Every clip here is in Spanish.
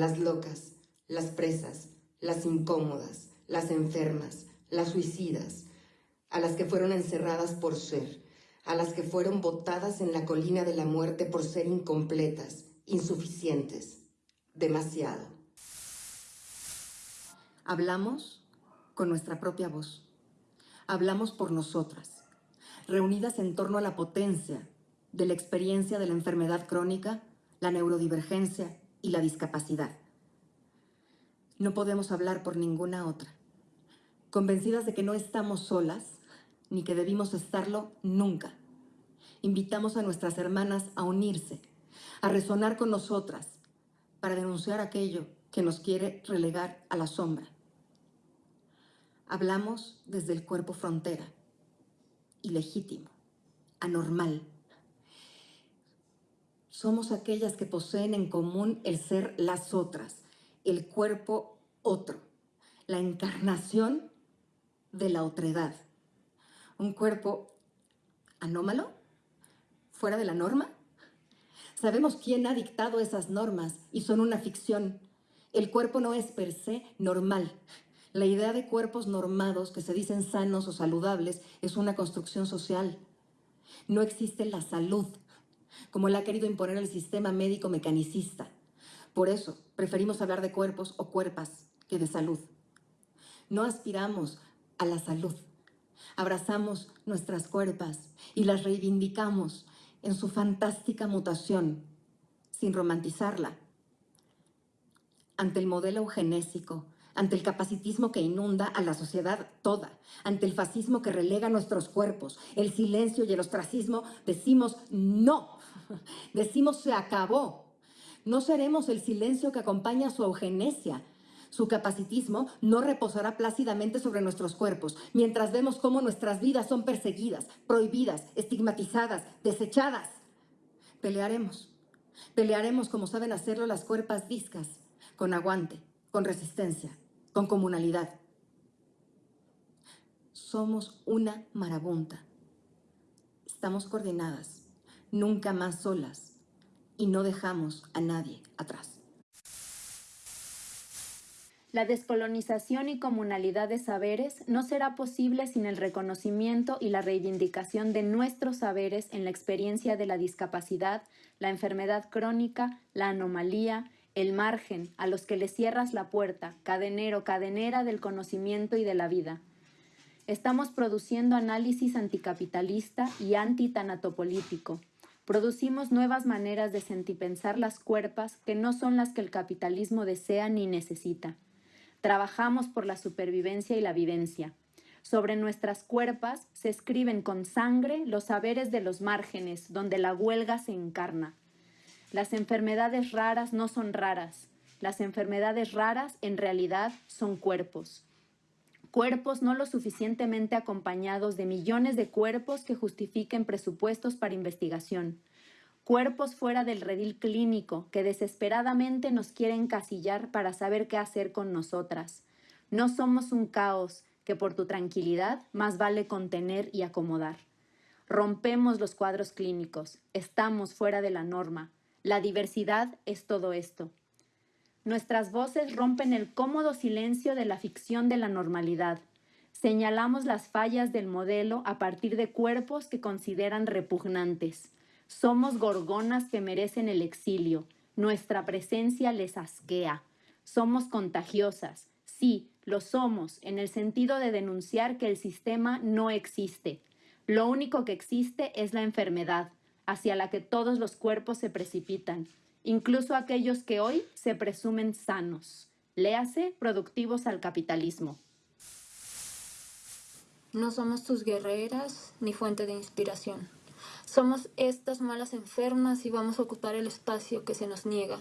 las locas, las presas, las incómodas, las enfermas, las suicidas, a las que fueron encerradas por ser, a las que fueron botadas en la colina de la muerte por ser incompletas, insuficientes, demasiado. Hablamos con nuestra propia voz. Hablamos por nosotras, reunidas en torno a la potencia de la experiencia de la enfermedad crónica, la neurodivergencia y la discapacidad. No podemos hablar por ninguna otra, convencidas de que no estamos solas, ni que debimos estarlo nunca. Invitamos a nuestras hermanas a unirse, a resonar con nosotras, para denunciar aquello que nos quiere relegar a la sombra. Hablamos desde el cuerpo frontera, ilegítimo, anormal. Somos aquellas que poseen en común el ser las otras, el cuerpo otro, la encarnación de la otredad. Un cuerpo anómalo, fuera de la norma. Sabemos quién ha dictado esas normas y son una ficción. El cuerpo no es per se normal. La idea de cuerpos normados que se dicen sanos o saludables es una construcción social. No existe la salud, como la ha querido imponer el sistema médico mecanicista. Por eso preferimos hablar de cuerpos o cuerpas que de salud. No aspiramos a la salud. Abrazamos nuestras cuerpas y las reivindicamos en su fantástica mutación, sin romantizarla. Ante el modelo eugenésico, ante el capacitismo que inunda a la sociedad toda, ante el fascismo que relega nuestros cuerpos, el silencio y el ostracismo, decimos no, decimos se acabó. No seremos el silencio que acompaña su eugenesia, su capacitismo no reposará plácidamente sobre nuestros cuerpos, mientras vemos cómo nuestras vidas son perseguidas, prohibidas, estigmatizadas, desechadas. Pelearemos. Pelearemos como saben hacerlo las cuerpas discas, con aguante, con resistencia, con comunalidad. Somos una marabunta. Estamos coordinadas, nunca más solas, y no dejamos a nadie atrás. La descolonización y comunalidad de saberes no será posible sin el reconocimiento y la reivindicación de nuestros saberes en la experiencia de la discapacidad, la enfermedad crónica, la anomalía, el margen a los que le cierras la puerta, cadenero, cadenera del conocimiento y de la vida. Estamos produciendo análisis anticapitalista y antitanatopolítico. Producimos nuevas maneras de sentipensar las cuerpas que no son las que el capitalismo desea ni necesita. Trabajamos por la supervivencia y la vivencia. Sobre nuestras cuerpas se escriben con sangre los saberes de los márgenes, donde la huelga se encarna. Las enfermedades raras no son raras. Las enfermedades raras en realidad son cuerpos. Cuerpos no lo suficientemente acompañados de millones de cuerpos que justifiquen presupuestos para investigación cuerpos fuera del redil clínico que desesperadamente nos quieren casillar para saber qué hacer con nosotras. No somos un caos que por tu tranquilidad más vale contener y acomodar. Rompemos los cuadros clínicos, estamos fuera de la norma. La diversidad es todo esto. Nuestras voces rompen el cómodo silencio de la ficción de la normalidad. Señalamos las fallas del modelo a partir de cuerpos que consideran repugnantes. Somos gorgonas que merecen el exilio. Nuestra presencia les asquea. Somos contagiosas. Sí, lo somos, en el sentido de denunciar que el sistema no existe. Lo único que existe es la enfermedad, hacia la que todos los cuerpos se precipitan, incluso aquellos que hoy se presumen sanos. Léase productivos al capitalismo. No somos tus guerreras ni fuente de inspiración. Somos estas malas enfermas y vamos a ocupar el espacio que se nos niega.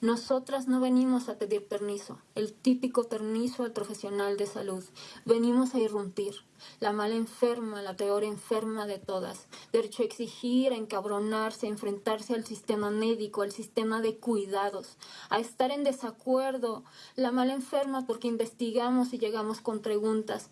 Nosotras no venimos a pedir permiso, el típico permiso al profesional de salud. Venimos a irrumpir. La mala enferma, la peor enferma de todas. Derecho a exigir, a encabronarse, a enfrentarse al sistema médico, al sistema de cuidados, a estar en desacuerdo. La mala enferma porque investigamos y llegamos con preguntas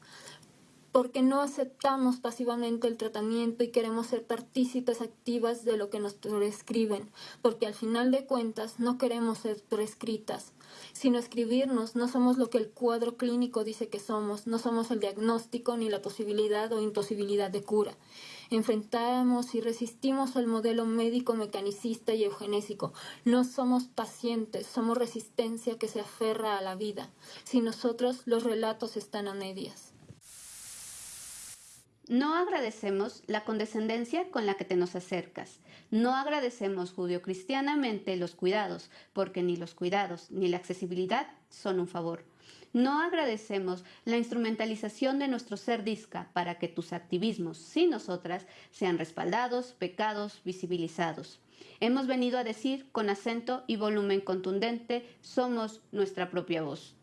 porque no aceptamos pasivamente el tratamiento y queremos ser partícipes activas de lo que nos prescriben, porque al final de cuentas no queremos ser prescritas, sino escribirnos, no somos lo que el cuadro clínico dice que somos, no somos el diagnóstico ni la posibilidad o imposibilidad de cura. Enfrentamos y resistimos al modelo médico mecanicista y eugenésico. No somos pacientes, somos resistencia que se aferra a la vida. Si nosotros los relatos están a medias. No agradecemos la condescendencia con la que te nos acercas. No agradecemos judio-cristianamente los cuidados, porque ni los cuidados ni la accesibilidad son un favor. No agradecemos la instrumentalización de nuestro ser disca para que tus activismos, sin nosotras, sean respaldados, pecados, visibilizados. Hemos venido a decir con acento y volumen contundente, somos nuestra propia voz.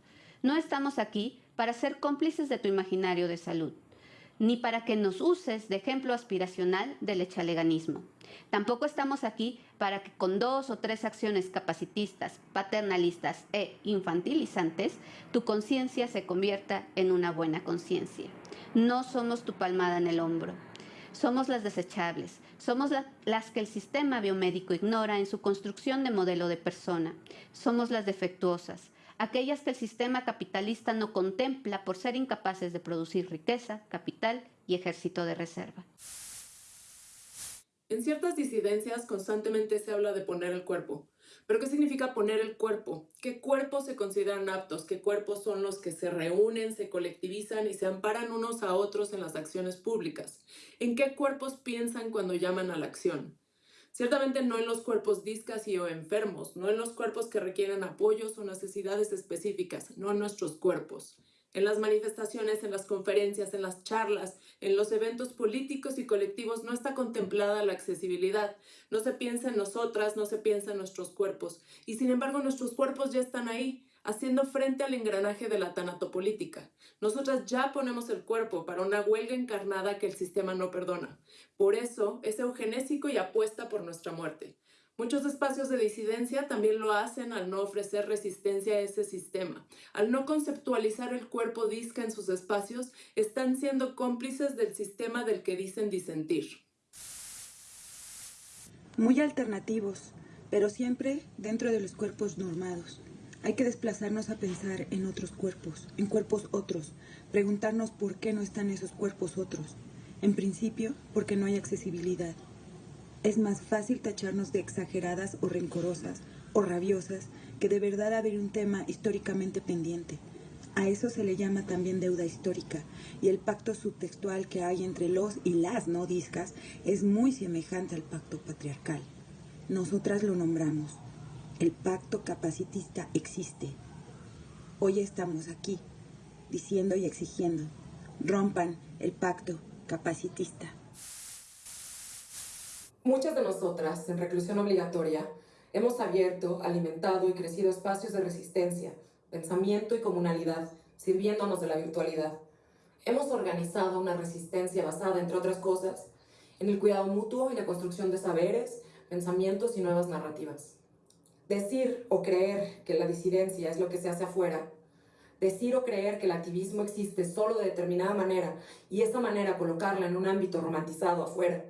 No estamos aquí para ser cómplices de tu imaginario de salud ni para que nos uses de ejemplo aspiracional del echaleganismo. Tampoco estamos aquí para que con dos o tres acciones capacitistas, paternalistas e infantilizantes, tu conciencia se convierta en una buena conciencia. No somos tu palmada en el hombro. Somos las desechables, somos las que el sistema biomédico ignora en su construcción de modelo de persona. Somos las defectuosas, aquellas que el sistema capitalista no contempla por ser incapaces de producir riqueza, capital y ejército de reserva. En ciertas disidencias constantemente se habla de poner el cuerpo. ¿Pero qué significa poner el cuerpo? ¿Qué cuerpos se consideran aptos? ¿Qué cuerpos son los que se reúnen, se colectivizan y se amparan unos a otros en las acciones públicas? ¿En qué cuerpos piensan cuando llaman a la acción? Ciertamente no en los cuerpos discas y o enfermos, no en los cuerpos que requieren apoyos o necesidades específicas, no en nuestros cuerpos. En las manifestaciones, en las conferencias, en las charlas, en los eventos políticos y colectivos no está contemplada la accesibilidad. No se piensa en nosotras, no se piensa en nuestros cuerpos. Y sin embargo nuestros cuerpos ya están ahí, haciendo frente al engranaje de la tanatopolítica. Nosotras ya ponemos el cuerpo para una huelga encarnada que el sistema no perdona. Por eso es eugenésico y apuesta por nuestra muerte. Muchos espacios de disidencia también lo hacen al no ofrecer resistencia a ese sistema. Al no conceptualizar el cuerpo disca en sus espacios, están siendo cómplices del sistema del que dicen disentir. Muy alternativos, pero siempre dentro de los cuerpos normados. Hay que desplazarnos a pensar en otros cuerpos, en cuerpos otros, preguntarnos por qué no están esos cuerpos otros. En principio, porque no hay accesibilidad. Es más fácil tacharnos de exageradas o rencorosas o rabiosas que de verdad haber un tema históricamente pendiente. A eso se le llama también deuda histórica, y el pacto subtextual que hay entre los y las no discas es muy semejante al pacto patriarcal. Nosotras lo nombramos, el pacto capacitista existe. Hoy estamos aquí, diciendo y exigiendo, rompan el pacto capacitista. Muchas de nosotras, en reclusión obligatoria, hemos abierto, alimentado y crecido espacios de resistencia, pensamiento y comunalidad, sirviéndonos de la virtualidad. Hemos organizado una resistencia basada, entre otras cosas, en el cuidado mutuo y la construcción de saberes, pensamientos y nuevas narrativas. Decir o creer que la disidencia es lo que se hace afuera, decir o creer que el activismo existe solo de determinada manera y esa manera colocarla en un ámbito romantizado afuera,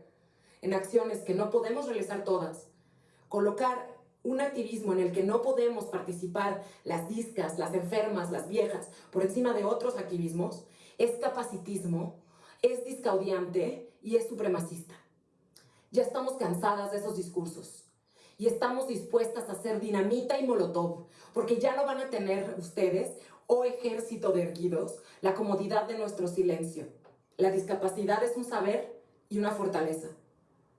en acciones que no podemos realizar todas, colocar un activismo en el que no podemos participar las discas, las enfermas, las viejas, por encima de otros activismos, es capacitismo, es discaudiante y es supremacista. Ya estamos cansadas de esos discursos y estamos dispuestas a hacer dinamita y molotov, porque ya no van a tener ustedes, oh ejército de erguidos, la comodidad de nuestro silencio. La discapacidad es un saber y una fortaleza.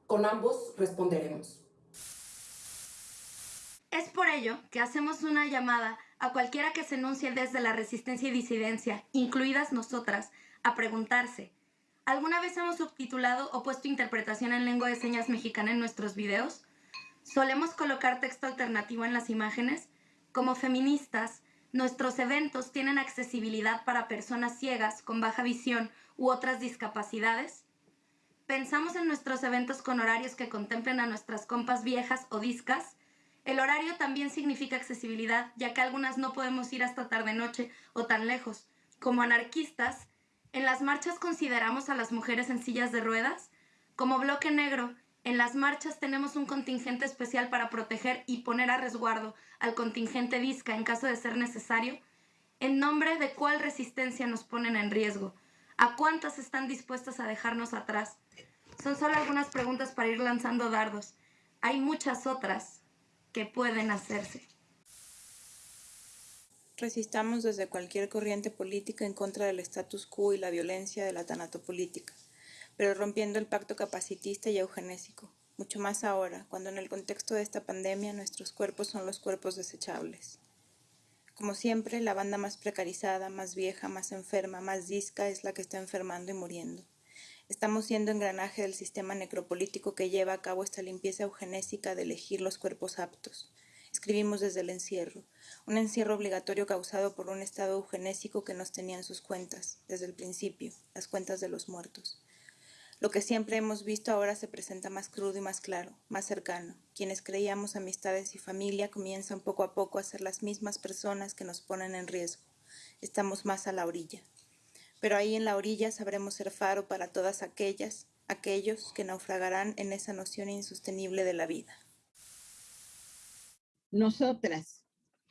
Con ambos responderemos. Es por ello que hacemos una llamada a cualquiera que se enuncie desde la resistencia y disidencia, incluidas nosotras, a preguntarse, ¿alguna vez hemos subtitulado o puesto interpretación en lengua de señas mexicana en nuestros videos? Solemos colocar texto alternativo en las imágenes. Como feministas, nuestros eventos tienen accesibilidad para personas ciegas, con baja visión u otras discapacidades. Pensamos en nuestros eventos con horarios que contemplen a nuestras compas viejas o discas. El horario también significa accesibilidad, ya que algunas no podemos ir hasta tarde noche o tan lejos. Como anarquistas, ¿En las marchas consideramos a las mujeres en sillas de ruedas? Como bloque negro, en las marchas tenemos un contingente especial para proteger y poner a resguardo al contingente disca en caso de ser necesario. ¿En nombre de cuál resistencia nos ponen en riesgo? ¿A cuántas están dispuestas a dejarnos atrás? Son solo algunas preguntas para ir lanzando dardos. Hay muchas otras que pueden hacerse. Resistamos desde cualquier corriente política en contra del status quo y la violencia de la tanatopolítica, pero rompiendo el pacto capacitista y eugenésico, mucho más ahora, cuando en el contexto de esta pandemia nuestros cuerpos son los cuerpos desechables. Como siempre, la banda más precarizada, más vieja, más enferma, más disca es la que está enfermando y muriendo. Estamos siendo engranaje del sistema necropolítico que lleva a cabo esta limpieza eugenésica de elegir los cuerpos aptos. Escribimos desde el encierro, un encierro obligatorio causado por un estado eugenésico que nos tenía en sus cuentas, desde el principio, las cuentas de los muertos. Lo que siempre hemos visto ahora se presenta más crudo y más claro, más cercano. Quienes creíamos amistades y familia comienzan poco a poco a ser las mismas personas que nos ponen en riesgo. Estamos más a la orilla. Pero ahí en la orilla sabremos ser faro para todas aquellas, aquellos que naufragarán en esa noción insostenible de la vida. Nosotras,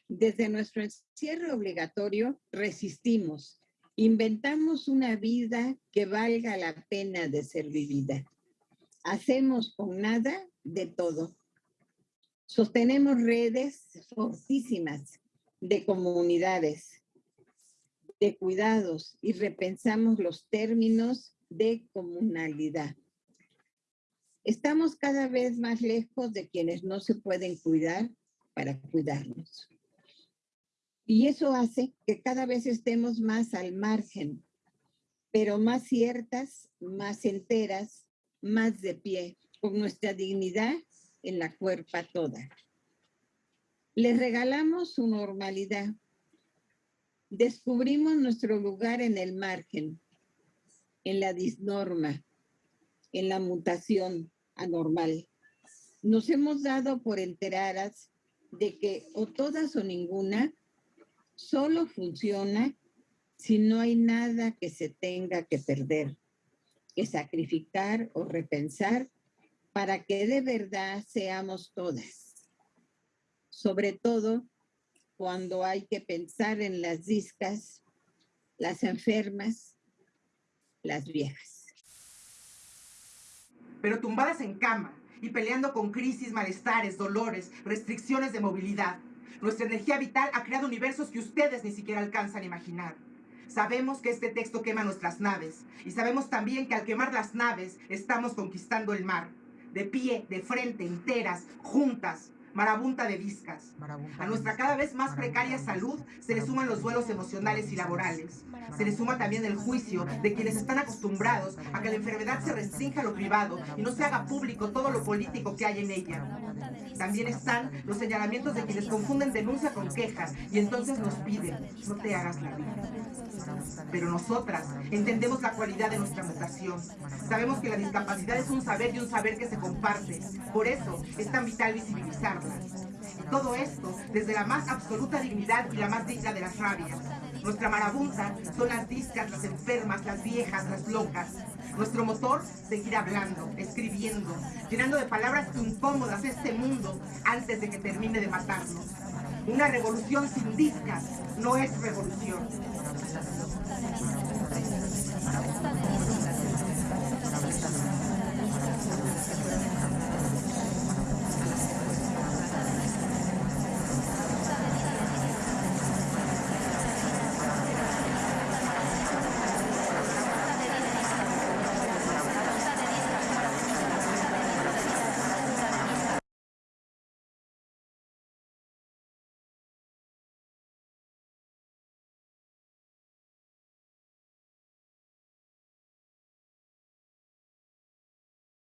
desde nuestro encierro obligatorio, resistimos, inventamos una vida que valga la pena de ser vivida. Hacemos con nada de todo. Sostenemos redes fortísimas de comunidades, de cuidados y repensamos los términos de comunalidad. Estamos cada vez más lejos de quienes no se pueden cuidar para cuidarnos. Y eso hace que cada vez estemos más al margen, pero más ciertas, más enteras, más de pie, con nuestra dignidad en la cuerpa toda. Les regalamos su normalidad. Descubrimos nuestro lugar en el margen, en la disnorma, en la mutación anormal. Nos hemos dado por enteradas de que o todas o ninguna solo funciona si no hay nada que se tenga que perder, que sacrificar o repensar para que de verdad seamos todas. Sobre todo cuando hay que pensar en las discas, las enfermas, las viejas. Pero tumbadas en cama, y peleando con crisis, malestares, dolores, restricciones de movilidad. Nuestra energía vital ha creado universos que ustedes ni siquiera alcanzan a imaginar. Sabemos que este texto quema nuestras naves y sabemos también que al quemar las naves estamos conquistando el mar. De pie, de frente, enteras, juntas, marabunta de viscas. A nuestra cada vez más precaria salud se le suman los duelos emocionales y laborales. Se le suma también el juicio de quienes están acostumbrados a que la enfermedad se restrinja a lo privado y no se haga público todo lo político que hay en ella. También están los señalamientos de quienes confunden denuncia con quejas y entonces nos piden, no te hagas la vida. Pero nosotras entendemos la cualidad de nuestra mutación. Sabemos que la discapacidad es un saber y un saber que se comparte. Por eso es tan vital visibilizarla. Todo esto desde la más absoluta dignidad y la más digna de las rabias. Nuestra marabunta son las discas, las enfermas, las viejas, las locas. Nuestro motor, seguir hablando, escribiendo, llenando de palabras incómodas este mundo antes de que termine de matarnos. Una revolución sin discas no es revolución.